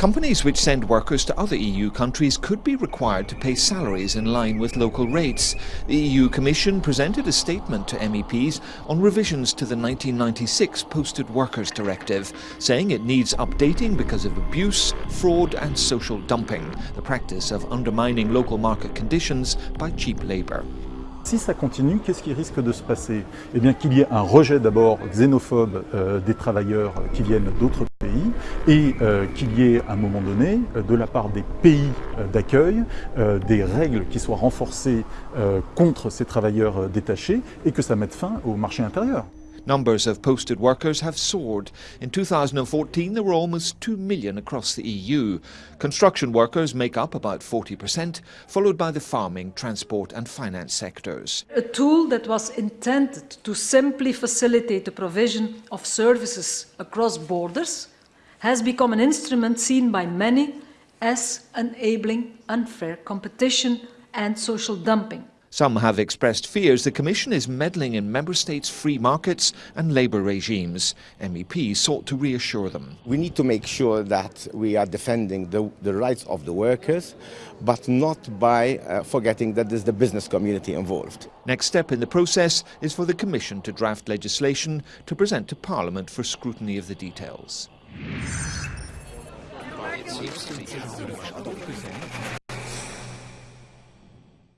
Companies which send workers to other EU countries could be required to pay salaries in line with local rates. The EU Commission presented a statement to MEPs on revisions to the 1996 Posted Workers Directive, saying it needs updating because of abuse, fraud and social dumping, the practice of undermining local market conditions by cheap labour. Si ça continue, qu'est-ce qui risque de se passer? Eh bien qu'il y ait un rejet d'abord xénophobe euh, des travailleurs qui viennent d'autres pays et euh, qu'il y ait à un moment donné, euh, de la part des pays d'accueil, des règles qui soient renforcées contre ces travailleurs détachés et que ça mette fin au marché intérieur. Numbers of posted workers have soared. In 2014, there were almost 2 million across the EU. Construction workers make up about 40%, followed by the farming, transport and finance sectors. A tool that was intended to simply facilitate the provision of services across borders has become an instrument seen by many as enabling unfair competition and social dumping. Some have expressed fears the Commission is meddling in Member States' free markets and labour regimes. MEPs sought to reassure them. We need to make sure that we are defending the, the rights of the workers, but not by uh, forgetting that there's the business community involved. Next step in the process is for the Commission to draft legislation to present to Parliament for scrutiny of the details.